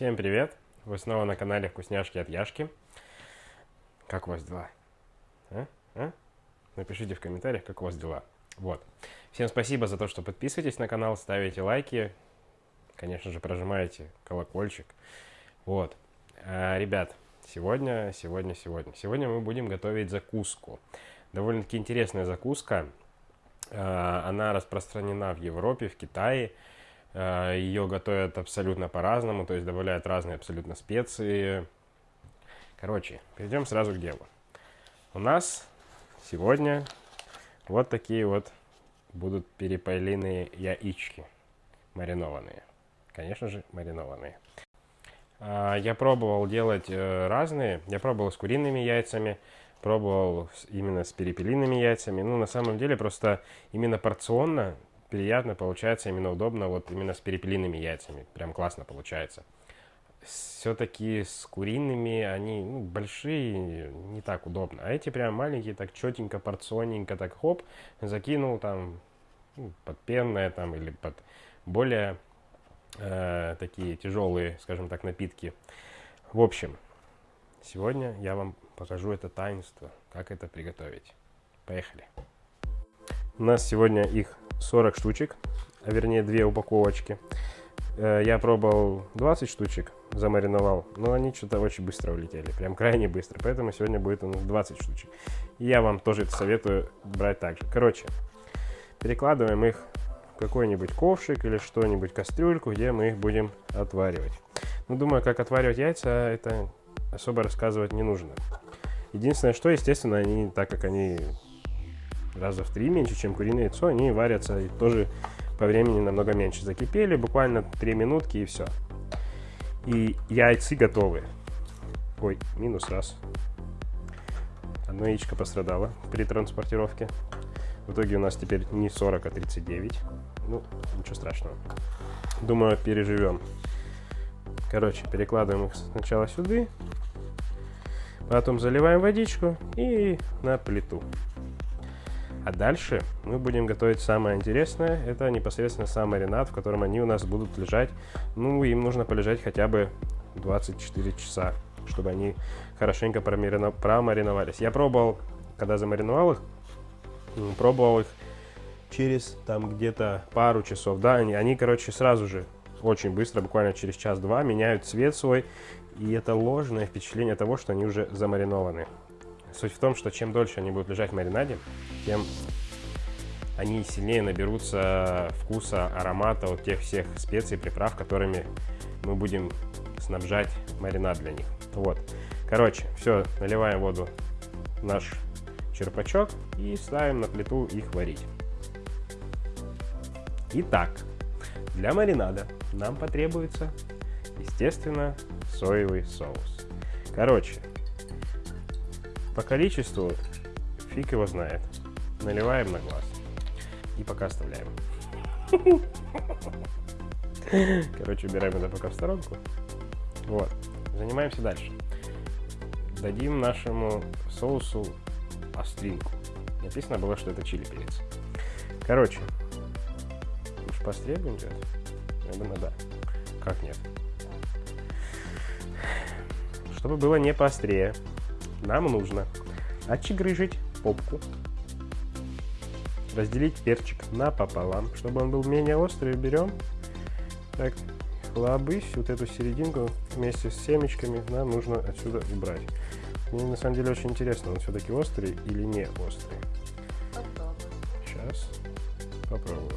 Всем привет! Вы снова на канале Вкусняшки от Яшки. Как у вас дела? А? А? Напишите в комментариях, как у вас дела. Вот. Всем спасибо за то, что подписываетесь на канал, ставите лайки, конечно же, прожимаете колокольчик. Вот. А, ребят, сегодня, сегодня, сегодня. Сегодня мы будем готовить закуску. Довольно-таки интересная закуска. А, она распространена в Европе, в Китае. А, Ее готовят абсолютно по-разному, то есть добавляют разные абсолютно специи. Короче, перейдем сразу к делу. У нас сегодня вот такие вот будут перепелиные яички, маринованные. Конечно же, маринованные. А, я пробовал делать э, разные. Я пробовал с куриными яйцами, пробовал именно с перепелиными яйцами. Ну, на самом деле, просто именно порционно приятно получается, именно удобно, вот именно с перепелиными яйцами. Прям классно получается. Все-таки с куриными они ну, большие, не так удобно. А эти прям маленькие, так четенько, порционненько, так хоп, закинул там ну, под пенное там или под более э, такие тяжелые, скажем так, напитки. В общем, сегодня я вам покажу это таинство, как это приготовить. Поехали! У нас сегодня их 40 штучек, а вернее 2 упаковочки. Э, я пробовал 20 штучек, замариновал, но они что-то очень быстро улетели, прям крайне быстро, поэтому сегодня будет у нас 20 штучек. Я вам тоже это советую брать так же. Короче, перекладываем их в какой-нибудь ковшик или что-нибудь, кастрюльку, где мы их будем отваривать. Ну, думаю, как отваривать яйца, это особо рассказывать не нужно. Единственное, что, естественно, они, так как они раза в три меньше, чем куриное яйцо, они варятся тоже по времени намного меньше. Закипели, буквально 3 минутки и все. И яйцы готовы. Ой, минус раз. Одно яичко пострадало при транспортировке. В итоге у нас теперь не 40, а 39. Ну, ничего страшного. Думаю, переживем. Короче, перекладываем их сначала сюда. Потом заливаем водичку и на плиту. А дальше мы будем готовить самое интересное. Это непосредственно сам маринад, в котором они у нас будут лежать. Ну, им нужно полежать хотя бы 24 часа, чтобы они хорошенько промариновались. Я пробовал, когда замариновал их, пробовал их через там где-то пару часов. Да, они, они, короче, сразу же очень быстро, буквально через час-два, меняют цвет свой. И это ложное впечатление того, что они уже замаринованы. Суть в том, что чем дольше они будут лежать в маринаде, тем они сильнее наберутся вкуса, аромата от тех всех специй, приправ, которыми мы будем снабжать маринад для них. Вот. Короче, все, наливаем воду в наш черпачок и ставим на плиту их варить. Итак, для маринада нам потребуется, естественно, соевый соус. Короче, по количеству фиг его знает. Наливаем на глаз. И пока оставляем. Короче, убираем это пока в сторонку. Вот. Занимаемся дальше. Дадим нашему соусу остринку. Написано было, что это чили перец. Короче. Уж поострее будем делать? Думаю, да. Как нет? Чтобы было не поострее, нам нужно отчегрыжить попку, разделить перчик напополам, чтобы он был менее острый. Берем так, хлобысь, вот эту серединку вместе с семечками нам нужно отсюда убрать. Мне на самом деле очень интересно, он все-таки острый или не острый. Сейчас попробую.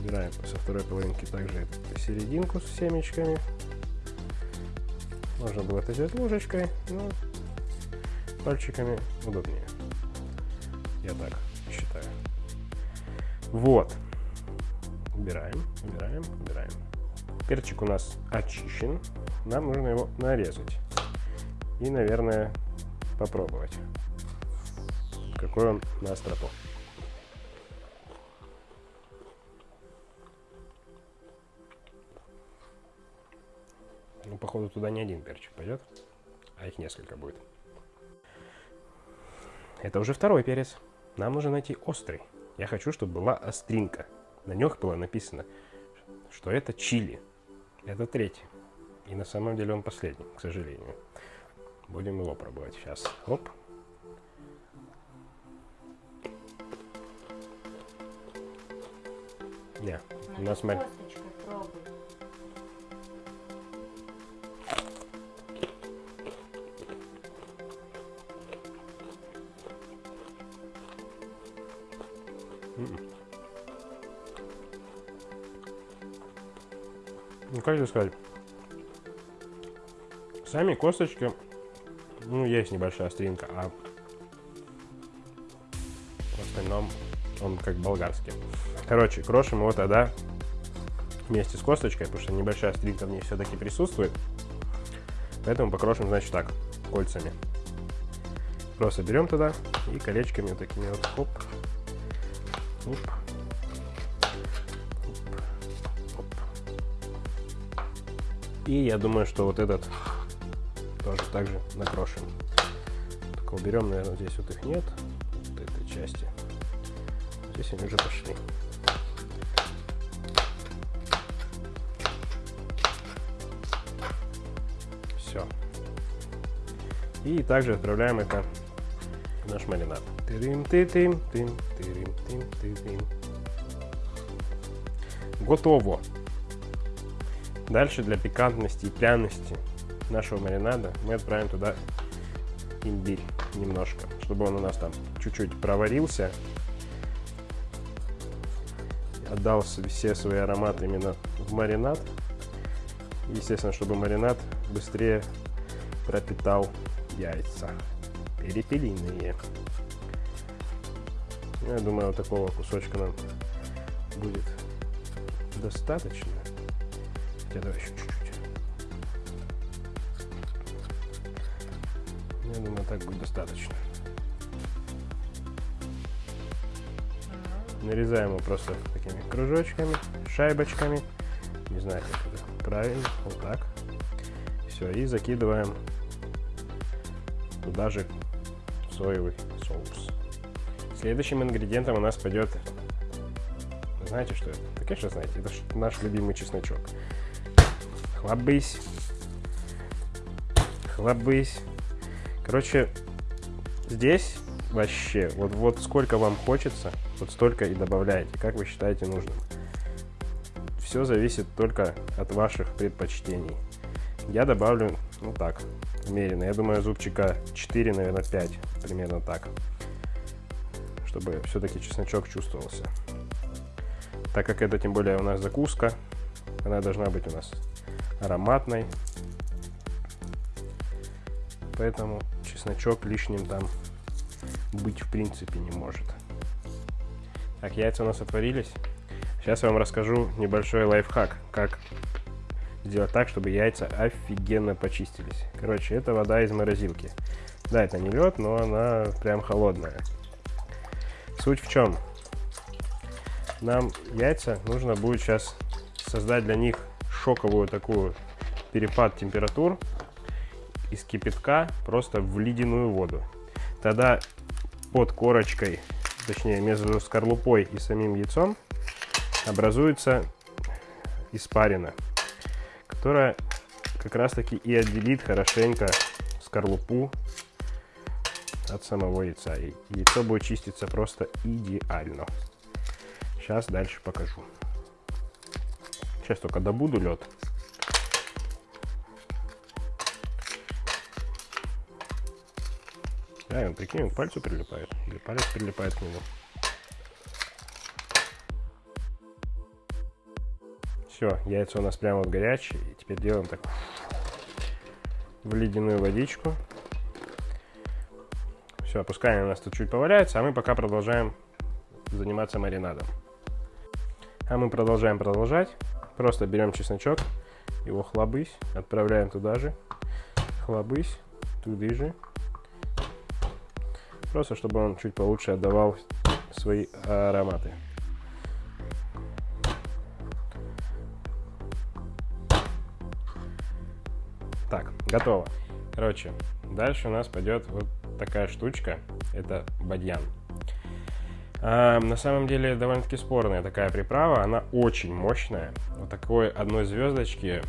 Убираем со второй половинки также серединку с семечками. Можно было это сделать ложечкой, но пальчиками удобнее. Я так считаю. Вот. Убираем, убираем, убираем. Перчик у нас очищен. Нам нужно его нарезать. И, наверное, попробовать. Какой он на остроту. Ну, походу, туда не один перчик пойдет, а их несколько будет. Это уже второй перец. Нам нужно найти острый. Я хочу, чтобы была остринка. На них было написано, что это чили. Это третий. И на самом деле он последний, к сожалению. Будем его пробовать сейчас. Оп. Не, у нас мар... Ну, как тебе сказать? Сами косточки, ну, есть небольшая остринка, а в остальном он как болгарский. Короче, крошим его тогда вместе с косточкой, потому что небольшая остринка в ней все-таки присутствует. Поэтому покрошим, значит, так, кольцами. Просто берем туда и колечками вот такими вот, хоп, оп, оп, оп. И я думаю, что вот этот тоже также накрошим. Только уберем, наверное, здесь вот их нет, вот этой части. Здесь они уже пошли. Все. И также отправляем это в наш маринад. Тырым, ты тым, тым, тым, ты. Готово. Дальше для пикантности и пряности нашего маринада мы отправим туда имбирь немножко, чтобы он у нас там чуть-чуть проварился, отдал все свои ароматы именно в маринад. Естественно, чтобы маринад быстрее пропитал яйца перепелиные. Я думаю, вот такого кусочка нам будет достаточно. Хотя давай еще чуть-чуть. Я думаю, так будет достаточно. Нарезаем его просто такими кружочками, шайбочками. Не знаю, как это правильно. Вот так. Все, и закидываем туда же соевый соус. Следующим ингредиентом у нас пойдет... Знаете, что это? Да, конечно, знаете. Это наш любимый чесночок. Хлобысь. Хлобысь. Короче, здесь вообще, вот, вот сколько вам хочется, вот столько и добавляете, как вы считаете нужным. Все зависит только от ваших предпочтений. Я добавлю, ну так, умеренно. Я думаю, зубчика 4, наверное, 5, примерно так. Чтобы все-таки чесночок чувствовался. Так как это, тем более, у нас закуска, она должна быть у нас ароматной. Поэтому чесночок лишним там быть в принципе не может. Так, яйца у нас отварились. Сейчас я вам расскажу небольшой лайфхак, как сделать так, чтобы яйца офигенно почистились. Короче, это вода из морозилки. Да, это не лед, но она прям холодная. Суть в чем? Нам яйца нужно будет сейчас создать для них шоковую такую перепад температур из кипятка просто в ледяную воду. Тогда под корочкой, точнее между скорлупой и самим яйцом образуется испарина, которая как раз таки и отделит хорошенько скорлупу от самого яйца. И яйцо будет чиститься просто идеально. Сейчас дальше покажу. Сейчас только добуду лед. Да, он, прикинь, к пальцу прилипает. Или палец прилипает к нему. Все, яйца у нас прямо вот горячие. И теперь делаем так в ледяную водичку. Все, пускай у нас тут чуть поваляется, а мы пока продолжаем заниматься маринадом. А мы продолжаем продолжать. Просто берем чесночок, его хлобысь, отправляем туда же. Хлобысь, туда же. Просто чтобы он чуть получше отдавал свои ароматы. Так, готово. Короче, дальше у нас пойдет вот такая штучка. Это бадьян. А, на самом деле довольно-таки спорная такая приправа. Она очень мощная. Вот такой одной звездочки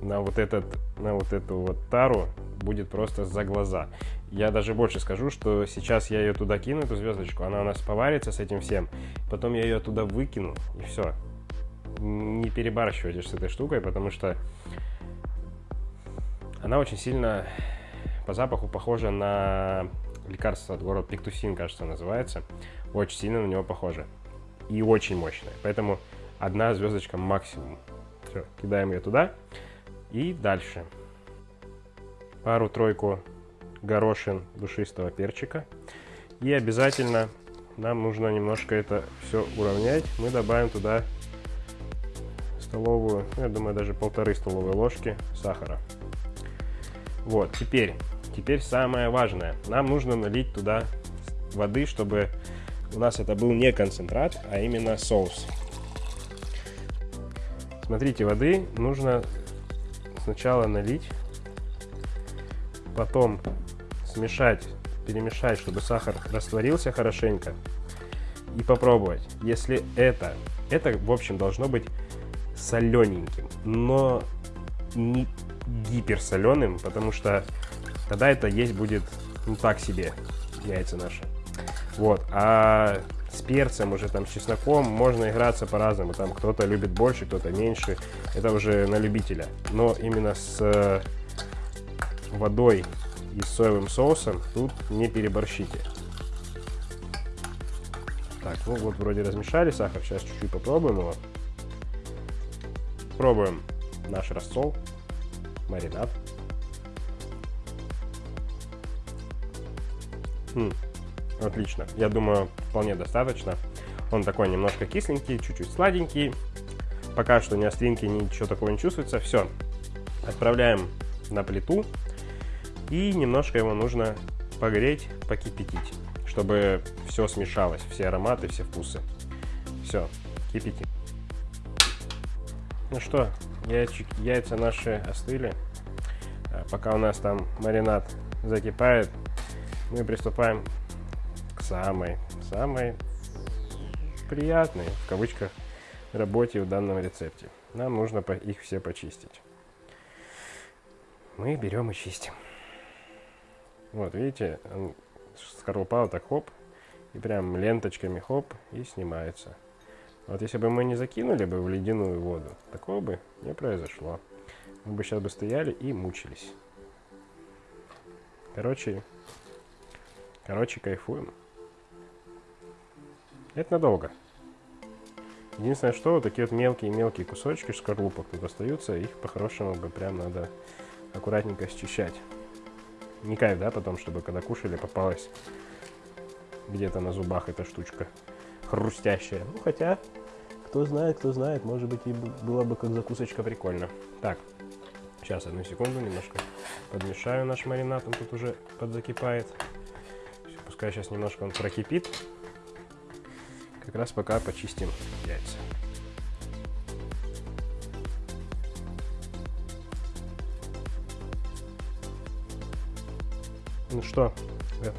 на вот, этот, на вот эту вот тару будет просто за глаза. Я даже больше скажу, что сейчас я ее туда кину, эту звездочку, она у нас поварится с этим всем, потом я ее туда выкину, и все. Не перебарщивайте с этой штукой, потому что она очень сильно по запаху похожа на лекарство от города Пиктусин, кажется, называется. Очень сильно на него похоже. И очень мощное. Поэтому одна звездочка максимум. Все, кидаем ее туда. И дальше. Пару-тройку горошин душистого перчика. И обязательно нам нужно немножко это все уравнять. Мы добавим туда столовую, я думаю, даже полторы столовые ложки сахара. Вот, теперь, теперь самое важное. Нам нужно налить туда воды, чтобы у нас это был не концентрат, а именно соус. Смотрите, воды нужно сначала налить, потом смешать, перемешать, чтобы сахар растворился хорошенько и попробовать. Если это, это в общем должно быть солененьким, но не гиперсоленым, потому что тогда это есть будет ну так себе яйца наши. Вот, а с перцем уже там с чесноком можно играться по-разному. Там кто-то любит больше, кто-то меньше. Это уже на любителя. Но именно с э, водой и соевым соусом тут не переборщите. Так, ну вот вроде размешали сахар. Сейчас чуть-чуть попробуем его. Пробуем наш рассол, маринад. Хм, отлично. Я думаю, вполне достаточно. Он такой немножко кисленький, чуть-чуть сладенький. Пока что ни остринки, ничего такого не чувствуется. Все. Отправляем на плиту. И немножко его нужно погреть, покипятить, чтобы все смешалось, все ароматы, все вкусы. Все, кипятим. Ну что, яйчик, яйца наши остыли. А пока у нас там маринад закипает, мы приступаем к самой, самой приятной, в кавычках, работе в данном рецепте. Нам нужно их все почистить. Мы берем и чистим. Вот, видите, скорлупа вот так хоп, и прям ленточками хоп, и снимается. Вот если бы мы не закинули бы в ледяную воду, такого бы не произошло. Мы бы сейчас бы стояли и мучились. Короче, короче, кайфуем. Это надолго. Единственное, что вот такие вот мелкие-мелкие кусочки скорлупок тут остаются, их по-хорошему бы прям надо аккуратненько счищать. Не кайф, да, потом, чтобы когда кушали, попалась где-то на зубах эта штучка хрустящая. Ну, хотя, кто знает, кто знает, может быть, и было бы как закусочка прикольно. Так, сейчас, одну секунду, немножко подмешаю наш маринад, он тут уже подзакипает. Пускай сейчас немножко он прокипит. Как раз пока почистим яйца. Ну что,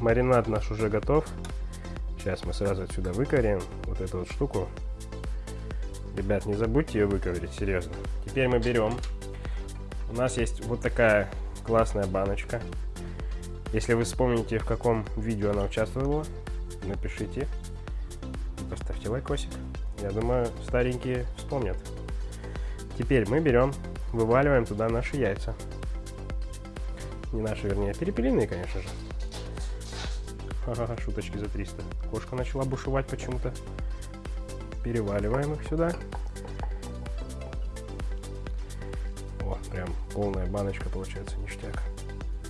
маринад наш уже готов. Сейчас мы сразу отсюда выкорим вот эту вот штуку. Ребят, не забудьте ее выковырить, серьезно. Теперь мы берем. У нас есть вот такая классная баночка. Если вы вспомните, в каком видео она участвовала, напишите. Поставьте лайкосик. Я думаю, старенькие вспомнят. Теперь мы берем, вываливаем туда наши яйца. Не наши, вернее, перепелиные, конечно же. Шуточки за 300. Кошка начала бушевать почему-то. Переваливаем их сюда. О, прям полная баночка получается, ништяк.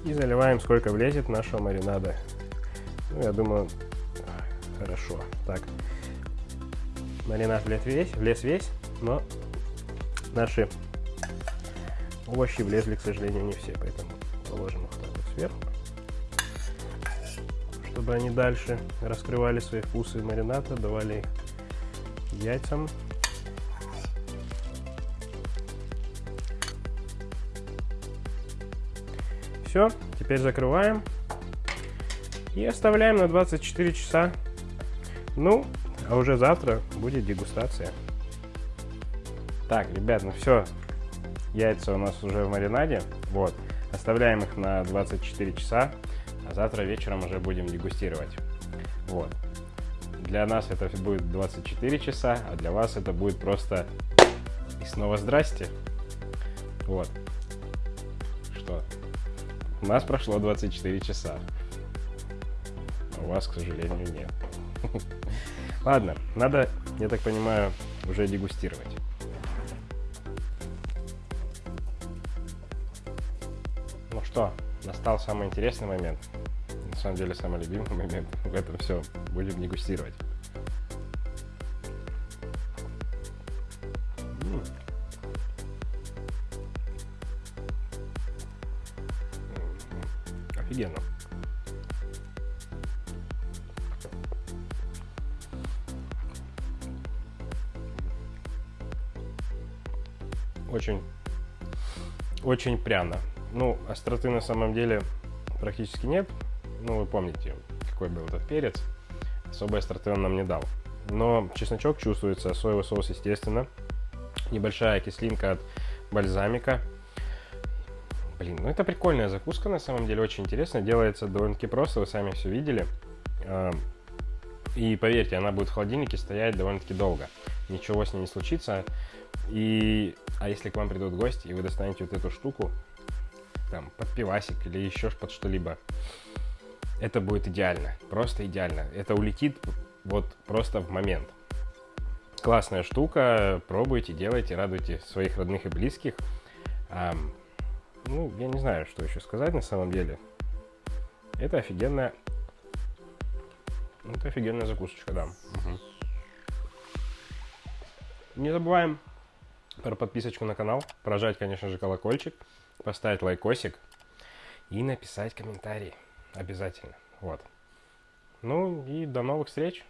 И заливаем сколько влезет нашего маринада. Ну, я думаю, хорошо. Так, маринад влез весь, влез весь, но наши овощи влезли, к сожалению, не все, поэтому положим их так вот сверху, чтобы они дальше раскрывали свои вкусы марината, давали яйцам. Все, теперь закрываем и оставляем на 24 часа. Ну, а уже завтра будет дегустация. Так, ребят, ну все. Яйца у нас уже в маринаде. Вот. Оставляем их на 24 часа, а завтра вечером уже будем дегустировать. Вот. Для нас это будет 24 часа, а для вас это будет просто... И снова здрасте. Вот. У нас прошло 24 часа. А у вас, к сожалению, нет. Ладно, надо, я так понимаю, уже дегустировать. Ну что, настал самый интересный момент. На самом деле, самый любимый момент в этом все. Будем дегустировать. Очень пряно. Ну, остроты на самом деле практически нет. Ну, вы помните, какой был этот перец. Особой остроты он нам не дал. Но чесночок чувствуется, соевый соус, естественно. Небольшая кислинка от бальзамика. Блин, ну это прикольная закуска, на самом деле, очень интересно. Делается довольно-таки просто, вы сами все видели. И поверьте, она будет в холодильнике стоять довольно-таки долго. Ничего с ней не случится. И, а если к вам придут гости, и вы достанете вот эту штуку, там, под пивасик или еще под что-либо, это будет идеально, просто идеально. Это улетит вот просто в момент. Классная штука, пробуйте, делайте, радуйте своих родных и близких. А, ну, я не знаю, что еще сказать на самом деле. Это офигенная... Это офигенная закусочка, да. Угу. Не забываем про подписочку на канал, прожать, конечно же, колокольчик, поставить лайкосик и написать комментарий. Обязательно. Вот. Ну и до новых встреч.